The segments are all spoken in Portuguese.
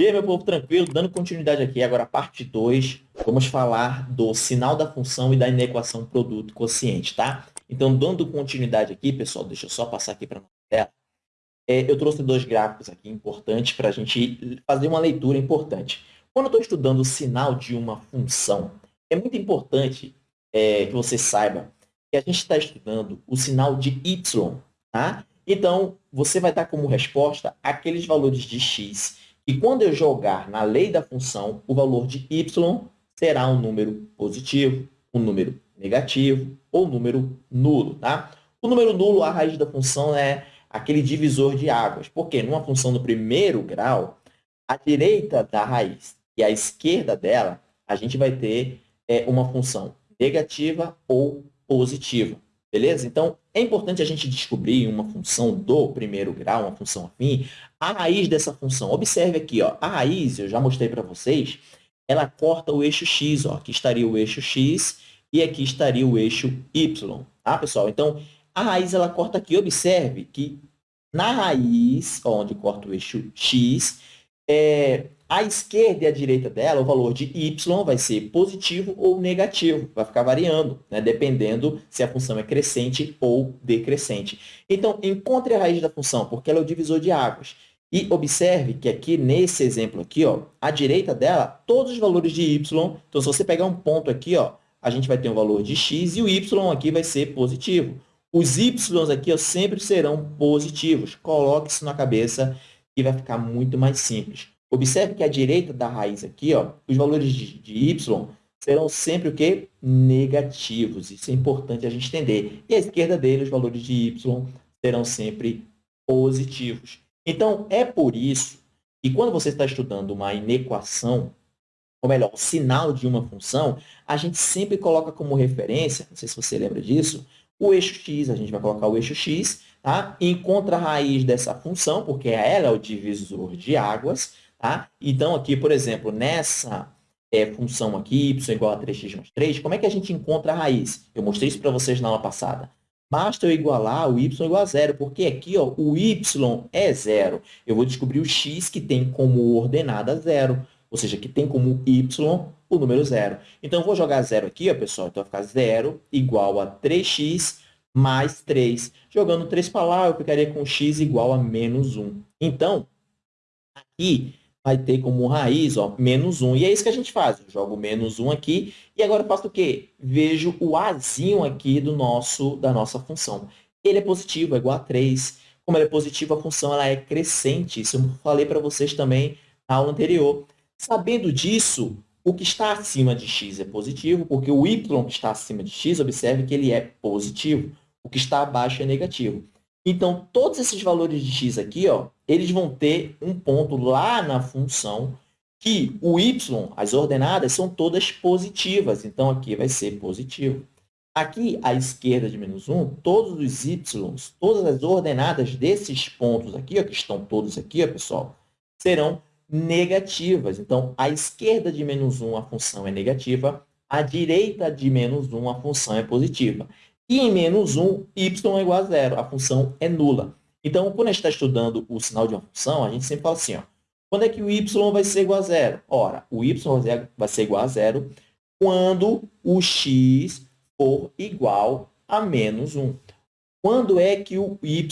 E aí, meu povo, tranquilo? Dando continuidade aqui, agora parte 2, vamos falar do sinal da função e da inequação produto quociente, tá? Então, dando continuidade aqui, pessoal, deixa eu só passar aqui para a tela. É, eu trouxe dois gráficos aqui importantes para a gente fazer uma leitura importante. Quando eu estou estudando o sinal de uma função, é muito importante é, que você saiba que a gente está estudando o sinal de y, tá? Então, você vai dar como resposta aqueles valores de x e quando eu jogar na lei da função, o valor de y será um número positivo, um número negativo ou um número nulo. Tá? O número nulo, a raiz da função é aquele divisor de águas. Porque numa função no primeiro grau, à direita da raiz e à esquerda dela, a gente vai ter é, uma função negativa ou positiva. Beleza? Então, é importante a gente descobrir uma função do primeiro grau, uma função afim, a raiz dessa função. Observe aqui, ó, a raiz, eu já mostrei para vocês, ela corta o eixo x. Ó. Aqui estaria o eixo x e aqui estaria o eixo y. Tá, pessoal? Então, a raiz ela corta aqui. Observe que na raiz, onde corta o eixo x, é, à esquerda e à direita dela, o valor de y vai ser positivo ou negativo, vai ficar variando, né? dependendo se a função é crescente ou decrescente. Então, encontre a raiz da função, porque ela é o divisor de águas. E observe que aqui, nesse exemplo aqui, ó, à direita dela, todos os valores de y, então se você pegar um ponto aqui, ó, a gente vai ter um valor de x e o y aqui vai ser positivo. Os y aqui ó, sempre serão positivos. Coloque isso na cabeça e vai ficar muito mais simples. Observe que à direita da raiz aqui, ó, os valores de, de y serão sempre o quê? Negativos. Isso é importante a gente entender. E à esquerda dele, os valores de y serão sempre positivos. Então, é por isso que quando você está estudando uma inequação, ou melhor, o sinal de uma função, a gente sempre coloca como referência, não sei se você lembra disso, o eixo x, a gente vai colocar o eixo x, tá? encontra a raiz dessa função, porque ela é o divisor de águas, Tá? Então, aqui, por exemplo, nessa é, função aqui, y igual a 3x mais 3, como é que a gente encontra a raiz? Eu mostrei isso para vocês na aula passada. Basta eu igualar o y igual a zero, porque aqui ó, o y é zero. Eu vou descobrir o x que tem como ordenada zero, ou seja, que tem como y o número zero. Então, eu vou jogar zero aqui, ó, pessoal. Então, vai ficar zero igual a 3x mais 3. Jogando 3 para lá, eu ficaria com x igual a menos 1. Então, aqui vai ter como raiz ó, menos 1. E é isso que a gente faz. Eu jogo menos 1 aqui e agora eu faço o quê? Vejo o azinho aqui do nosso, da nossa função. Ele é positivo, é igual a 3. Como ele é positivo, a função ela é crescente. Isso eu falei para vocês também na aula anterior. Sabendo disso, o que está acima de x é positivo, porque o y que está acima de x, observe que ele é positivo. O que está abaixo é negativo. Então, todos esses valores de x aqui, ó, eles vão ter um ponto lá na função que o y, as ordenadas, são todas positivas. Então, aqui vai ser positivo. Aqui, à esquerda de menos 1, todos os y, todas as ordenadas desses pontos aqui, ó, que estão todos aqui, ó, pessoal, serão negativas. Então, à esquerda de menos 1, a função é negativa. À direita de menos 1, a função é positiva. E em menos 1, y é igual a zero. A função é nula. Então, quando a gente está estudando o sinal de uma função, a gente sempre fala assim, ó, quando é que o y vai ser igual a zero? Ora, o y vai ser igual a zero quando o x for igual a menos 1. Quando é que o y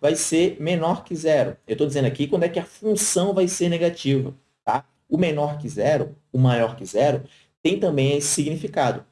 vai ser menor que zero? Eu estou dizendo aqui quando é que a função vai ser negativa. Tá? O menor que zero, o maior que zero, tem também esse significado.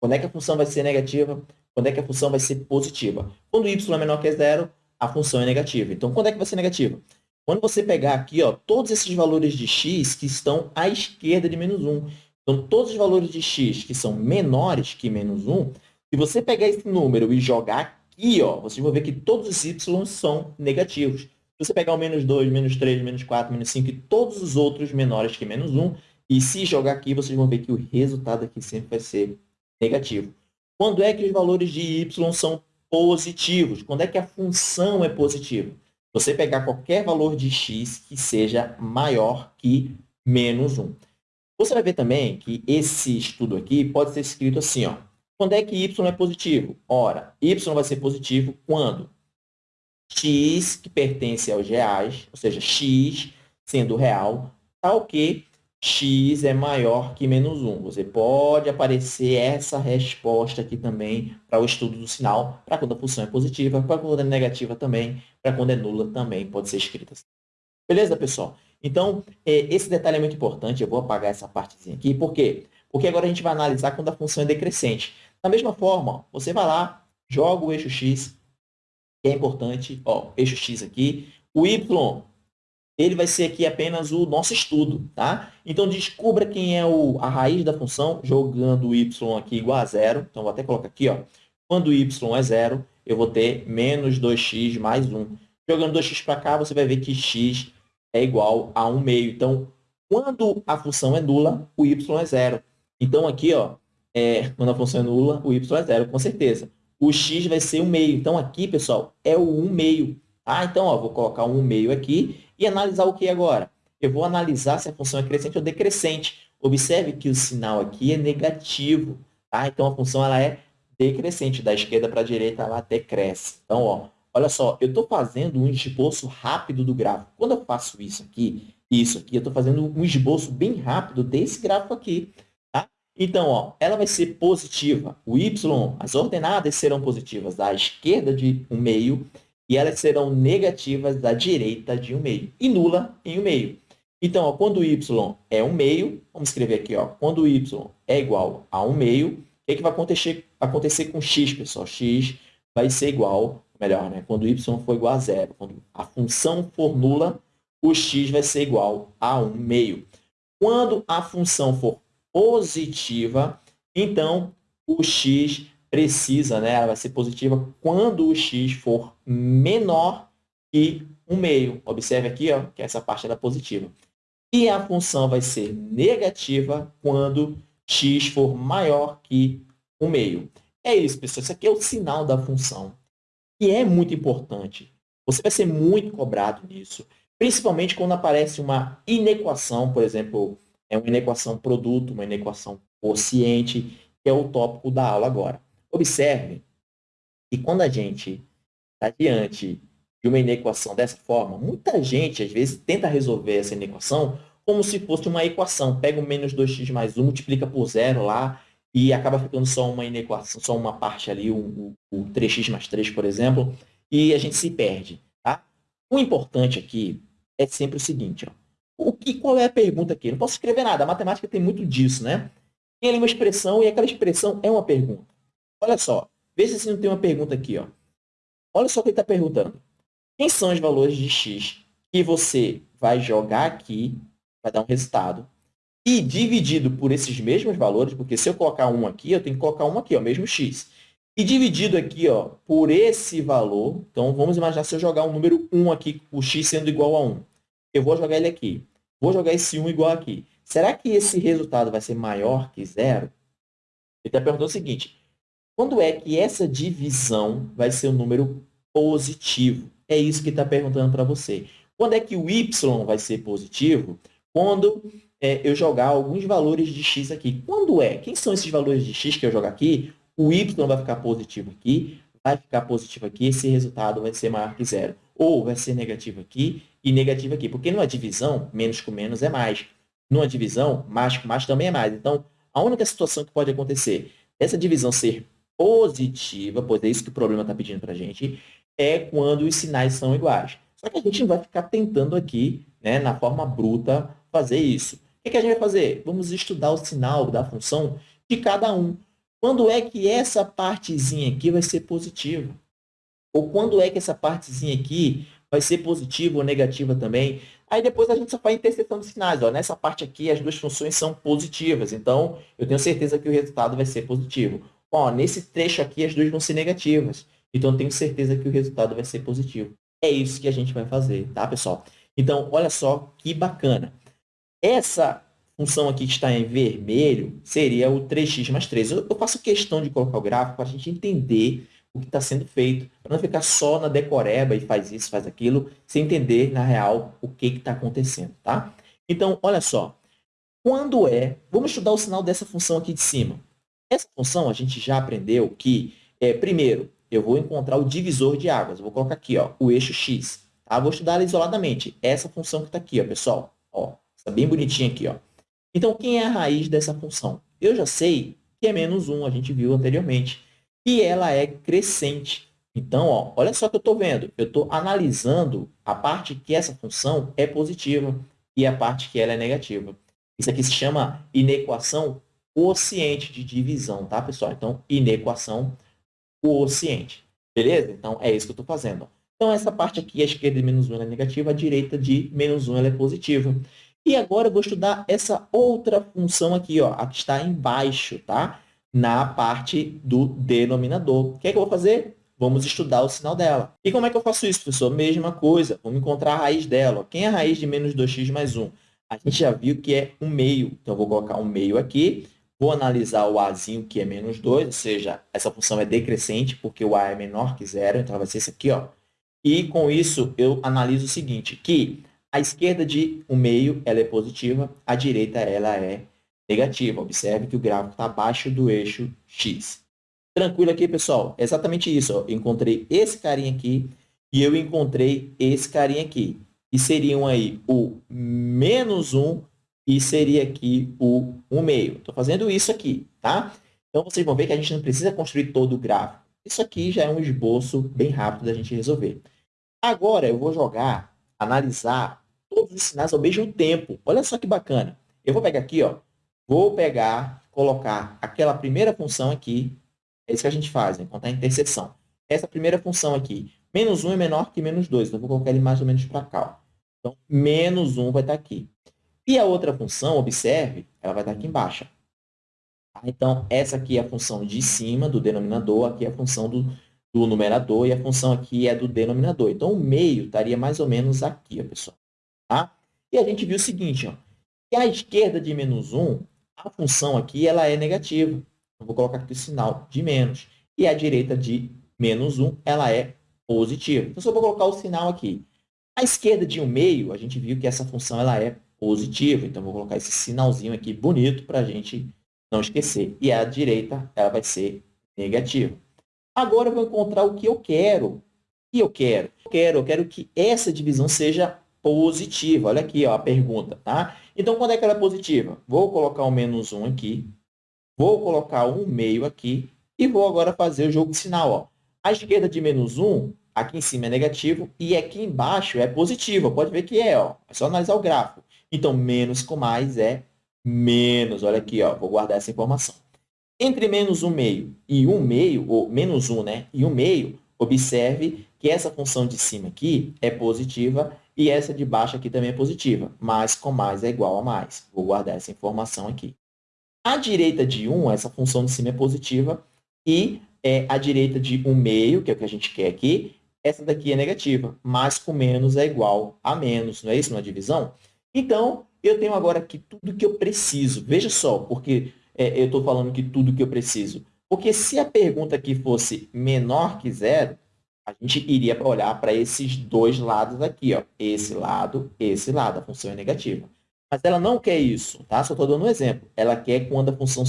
Quando é que a função vai ser negativa? Quando é que a função vai ser positiva? Quando y é menor que zero, a função é negativa. Então, quando é que vai ser negativa? Quando você pegar aqui ó, todos esses valores de x que estão à esquerda de menos 1. Então, todos os valores de x que são menores que menos 1, se você pegar esse número e jogar aqui, ó, vocês vão ver que todos os y são negativos. Se você pegar o menos 2, menos 3, menos 4, menos 5 e todos os outros menores que menos 1, e se jogar aqui, vocês vão ver que o resultado aqui sempre vai ser negativo. Quando é que os valores de y são positivos? Quando é que a função é positiva? Você pegar qualquer valor de x que seja maior que menos 1. Você vai ver também que esse estudo aqui pode ser escrito assim, ó. Quando é que y é positivo? Ora, y vai ser positivo quando x, que pertence aos reais, ou seja, x sendo real, tal que x é maior que menos 1. Você pode aparecer essa resposta aqui também para o estudo do sinal, para quando a função é positiva, para quando é negativa também, para quando é nula também pode ser escrita assim. Beleza, pessoal? Então, é, esse detalhe é muito importante, eu vou apagar essa partezinha aqui, por quê? Porque agora a gente vai analisar quando a função é decrescente. Da mesma forma, você vai lá, joga o eixo x, que é importante, ó, eixo x aqui, o y ele vai ser aqui apenas o nosso estudo, tá? Então, descubra quem é o, a raiz da função, jogando o y aqui igual a zero. Então, vou até colocar aqui, ó. Quando y é zero, eu vou ter menos 2x mais 1. Jogando 2x para cá, você vai ver que x é igual a 1 meio. Então, quando a função é nula, o y é zero. Então, aqui, ó, é, quando a função é nula, o y é zero, com certeza. O x vai ser 1 meio. Então, aqui, pessoal, é o 1 meio. Ah, então, ó, vou colocar 1 meio aqui e analisar o que agora? Eu vou analisar se a função é crescente ou decrescente. Observe que o sinal aqui é negativo. Tá? Então, a função ela é decrescente. Da esquerda para a direita, ela decresce. Então, ó, olha só, eu estou fazendo um esboço rápido do gráfico. Quando eu faço isso aqui, isso aqui, eu estou fazendo um esboço bem rápido desse gráfico aqui. Tá? Então, ó, ela vai ser positiva. O y, as ordenadas serão positivas da esquerda de um meio e elas serão negativas da direita de 1 meio e nula em 1 meio. Então, ó, quando y é 1 meio, vamos escrever aqui, ó, quando y é igual a 1 meio, o que, que vai acontecer, acontecer com x, pessoal? x vai ser igual, melhor, né? quando y for igual a zero, quando a função for nula, o x vai ser igual a 1 meio. Quando a função for positiva, então o x precisa, né, ela vai ser positiva quando o x for menor que 1 meio. Observe aqui ó, que essa parte é positiva. E a função vai ser negativa quando x for maior que 1 meio. É isso, pessoal. Isso aqui é o sinal da função. E é muito importante. Você vai ser muito cobrado nisso. Principalmente quando aparece uma inequação, por exemplo, é uma inequação produto, uma inequação quociente, que é o tópico da aula agora. Observe que quando a gente está diante de uma inequação dessa forma, muita gente, às vezes, tenta resolver essa inequação como se fosse uma equação. Pega o menos 2x mais 1, multiplica por zero lá e acaba ficando só uma inequação, só uma parte ali, o, o 3x mais 3, por exemplo, e a gente se perde. Tá? O importante aqui é sempre o seguinte, ó. O que, qual é a pergunta aqui? Não posso escrever nada, a matemática tem muito disso, né? Tem ali uma expressão e aquela expressão é uma pergunta. Olha só, vê se não tem uma pergunta aqui. Ó. Olha só o que ele está perguntando. Quem são os valores de x que você vai jogar aqui, vai dar um resultado, e dividido por esses mesmos valores, porque se eu colocar um aqui, eu tenho que colocar um aqui, o mesmo x. E dividido aqui ó, por esse valor, então vamos imaginar se eu jogar um número 1 aqui, o x sendo igual a 1. Eu vou jogar ele aqui. Vou jogar esse 1 igual aqui. Será que esse resultado vai ser maior que zero? Ele está perguntando o seguinte, quando é que essa divisão vai ser um número positivo? É isso que está perguntando para você. Quando é que o y vai ser positivo? Quando é, eu jogar alguns valores de x aqui. Quando é? Quem são esses valores de x que eu jogar aqui? O y vai ficar positivo aqui, vai ficar positivo aqui, esse resultado vai ser maior que zero. Ou vai ser negativo aqui e negativo aqui. Porque numa divisão, menos com menos é mais. Numa divisão, mais com mais também é mais. Então, a única situação que pode acontecer, essa divisão ser positiva, pois é isso que o problema está pedindo para a gente, é quando os sinais são iguais. Só que a gente não vai ficar tentando aqui, né, na forma bruta, fazer isso. O que, que a gente vai fazer? Vamos estudar o sinal da função de cada um. Quando é que essa partezinha aqui vai ser positiva? Ou quando é que essa partezinha aqui vai ser positiva ou negativa também? Aí depois a gente só faz interseção dos sinais. Ó. Nessa parte aqui, as duas funções são positivas. Então, eu tenho certeza que o resultado vai ser positivo. Ó, nesse trecho aqui, as duas vão ser negativas. Então, tenho certeza que o resultado vai ser positivo. É isso que a gente vai fazer, tá, pessoal? Então, olha só que bacana. Essa função aqui que está em vermelho seria o 3x mais 3. Eu, faço questão de colocar o gráfico para a gente entender o que está sendo feito, para não ficar só na decoreba e faz isso, faz aquilo, sem entender, na real, o que está acontecendo, tá? Então, olha só. Quando é... Vamos estudar o sinal dessa função aqui de cima. Essa função, a gente já aprendeu que, é, primeiro, eu vou encontrar o divisor de águas. Eu vou colocar aqui, ó, o eixo x. Tá? Vou estudar ela isoladamente. Essa função que está aqui, ó, pessoal. Ó, Está bem bonitinho aqui. Ó. Então, quem é a raiz dessa função? Eu já sei que é menos 1, a gente viu anteriormente. E ela é crescente. Então, ó, olha só o que eu estou vendo. Eu estou analisando a parte que essa função é positiva e a parte que ela é negativa. Isso aqui se chama inequação quociente de divisão, tá, pessoal? Então, inequação quociente. Beleza? Então, é isso que eu estou fazendo. Então, essa parte aqui, a esquerda de menos 1 é negativa, a direita de menos 1 é positiva. E agora eu vou estudar essa outra função aqui, ó, a que está embaixo, tá? Na parte do denominador. O que é que eu vou fazer? Vamos estudar o sinal dela. E como é que eu faço isso, professor? Mesma coisa. Vamos encontrar a raiz dela. Quem é a raiz de menos 2x mais 1? A gente já viu que é um meio. Então, eu vou colocar um meio aqui. Vou analisar o azinho, que é menos 2, ou seja, essa função é decrescente, porque o a é menor que zero, então vai ser esse aqui. Ó. E, com isso, eu analiso o seguinte, que a esquerda de um meio ela é positiva, a direita ela é negativa. Observe que o gráfico está abaixo do eixo x. Tranquilo aqui, pessoal? É exatamente isso. Ó. Eu encontrei esse carinha aqui e eu encontrei esse carinha aqui. E seriam aí o menos 1 e seria aqui o 1 meio. Estou fazendo isso aqui, tá? Então, vocês vão ver que a gente não precisa construir todo o gráfico. Isso aqui já é um esboço bem rápido da gente resolver. Agora, eu vou jogar, analisar todos os sinais ao mesmo tempo. Olha só que bacana. Eu vou pegar aqui, ó, vou pegar, colocar aquela primeira função aqui, é isso que a gente faz, né? contar a interseção. Essa primeira função aqui, menos 1 é menor que menos 2, então vou colocar ele mais ou menos para cá. Ó. Então, menos 1 vai estar aqui. E a outra função, observe, ela vai estar aqui embaixo. Tá? Então, essa aqui é a função de cima do denominador, aqui é a função do, do numerador, e a função aqui é do denominador. Então, o meio estaria mais ou menos aqui, pessoal. Tá? E a gente viu o seguinte, ó, que a esquerda de menos 1, a função aqui ela é negativa. Eu vou colocar aqui o sinal de menos. E a direita de menos 1 ela é positiva. Então, só vou colocar o sinal aqui. A esquerda de 1 meio, a gente viu que essa função ela é positivo. Então, vou colocar esse sinalzinho aqui bonito para a gente não esquecer. E a direita ela vai ser negativa. Agora, eu vou encontrar o que eu quero. O que eu quero? Eu quero, eu quero que essa divisão seja positiva. Olha aqui ó, a pergunta. Tá? Então, quando é que ela é positiva? Vou colocar o menos 1 aqui. Vou colocar um meio aqui. E vou agora fazer o jogo de sinal. Ó. A esquerda de menos 1, aqui em cima é negativo. E aqui embaixo é positivo. Pode ver que é. Ó. É só analisar o gráfico. Então, menos com mais é menos. Olha aqui, ó, vou guardar essa informação. Entre menos 1 meio e 1 meio, ou menos 1 né, e 1 meio, observe que essa função de cima aqui é positiva e essa de baixo aqui também é positiva. Mais com mais é igual a mais. Vou guardar essa informação aqui. A direita de 1, essa função de cima é positiva, e é, a direita de 1 meio, que é o que a gente quer aqui, essa daqui é negativa. Mais com menos é igual a menos, não é isso na divisão? Então, eu tenho agora aqui tudo que eu preciso. Veja só, porque é, eu estou falando que tudo que eu preciso. Porque se a pergunta aqui fosse menor que zero, a gente iria olhar para esses dois lados aqui, ó. esse lado, esse lado, a função é negativa. Mas ela não quer isso, tá? Só estou dando um exemplo. Ela quer quando a função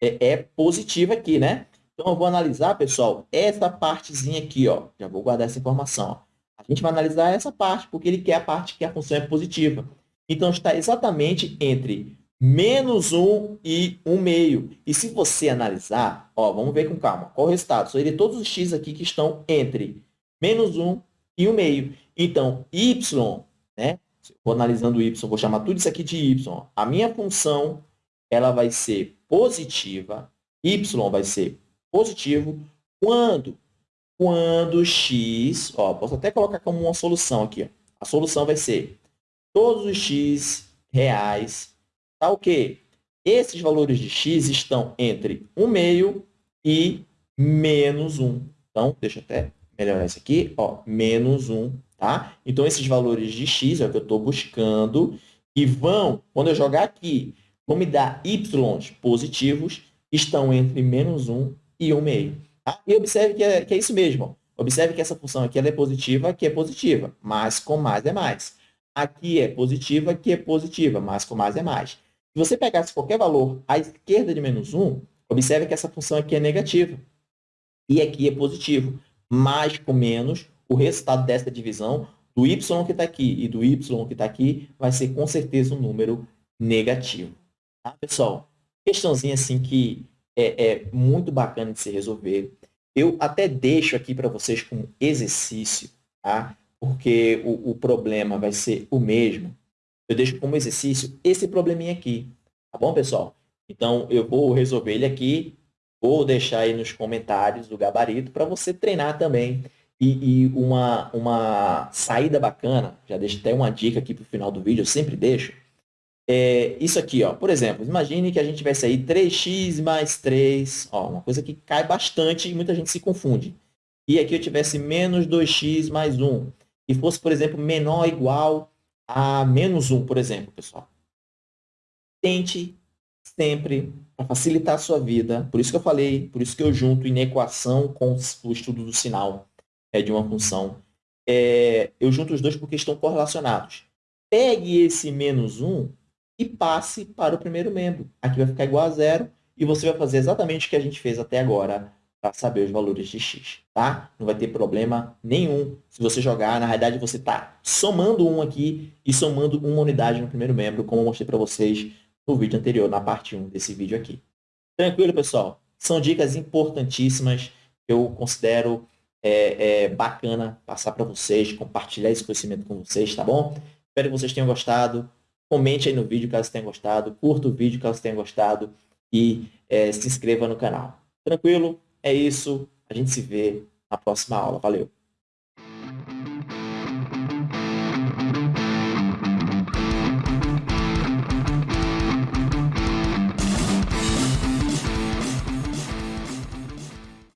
é, é, positiva aqui, né? Então, eu vou analisar, pessoal, essa partezinha aqui, ó. Já vou guardar essa informação, ó. A gente vai analisar essa parte, porque ele quer a parte que a função é positiva. Então, está exatamente entre menos 1 e 1 meio. E se você analisar, ó, vamos ver com calma, qual o resultado? Seria todos os x aqui que estão entre menos 1 e 1 meio. Então, y, né? Vou analisando y, vou chamar tudo isso aqui de y. A minha função, ela vai ser positiva, y vai ser positivo, quando? Quando x, ó, posso até colocar como uma solução aqui, ó. A solução vai ser todos os x reais, tá o quê? Esses valores de x estão entre 1 meio e menos 1. Então, deixa eu até melhorar isso aqui, ó, menos 1, tá? Então, esses valores de x é o que eu estou buscando e vão, quando eu jogar aqui, vão me dar y positivos, estão entre menos 1 e 1 meio. Tá? E observe que é, que é isso mesmo. Observe que essa função aqui é positiva, aqui é positiva, mas com mais é mais. Aqui é positiva, aqui é positiva, mais com mais é mais. Se você pegasse qualquer valor à esquerda de menos 1, observe que essa função aqui é negativa. E aqui é positivo. Mais com menos, o resultado dessa divisão, do y que está aqui e do y que está aqui vai ser com certeza um número negativo. Tá, pessoal? Questãozinha assim que é, é muito bacana de se resolver. Eu até deixo aqui para vocês como exercício, tá? Porque o, o problema vai ser o mesmo. Eu deixo como exercício esse probleminha aqui. Tá bom, pessoal? Então, eu vou resolver ele aqui. Vou deixar aí nos comentários do gabarito para você treinar também. E, e, uma, uma saída bacana, já deixo até uma dica aqui para o final do vídeo, eu sempre deixo, é isso aqui, ó. Por exemplo, imagine que a gente tivesse aí 3x mais 3, ó, uma coisa que cai bastante e muita gente se confunde. E aqui eu tivesse menos 2x mais 1, e fosse, por exemplo, menor ou igual a menos 1, por exemplo, pessoal. Tente sempre, para facilitar a sua vida, por isso que eu falei, por isso que eu junto inequação com o estudo do sinal é, de uma função, é, eu junto os dois porque estão correlacionados. Pegue esse menos 1 e passe para o primeiro membro. Aqui vai ficar igual a zero e você vai fazer exatamente o que a gente fez até agora para saber os valores de x, tá? Não vai ter problema nenhum se você jogar. Na realidade, você está somando um aqui e somando uma unidade no primeiro membro, como eu mostrei para vocês no vídeo anterior, na parte 1 desse vídeo aqui. Tranquilo, pessoal? São dicas importantíssimas que eu considero é, é, bacana passar para vocês, compartilhar esse conhecimento com vocês, tá bom? Espero que vocês tenham gostado. Comente aí no vídeo caso tenha gostado, curta o vídeo caso tenha gostado e é, se inscreva no canal. Tranquilo? É isso. A gente se vê na próxima aula. Valeu!